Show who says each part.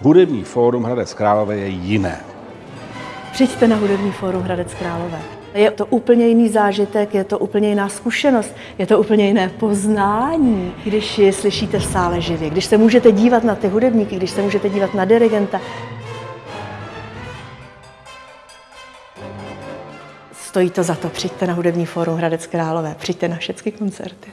Speaker 1: Hudební fórum Hradec Králové je jiné.
Speaker 2: Přijďte na Hudební fórum Hradec Králové. Je to úplně jiný zážitek, je to úplně jiná zkušenost, je to úplně jiné poznání, když je slyšíte v sále živě, když se můžete dívat na ty hudebníky, když se můžete dívat na dirigenta. Stojí to za to, přijďte na Hudební fórum Hradec Králové, přijďte na všechny koncerty.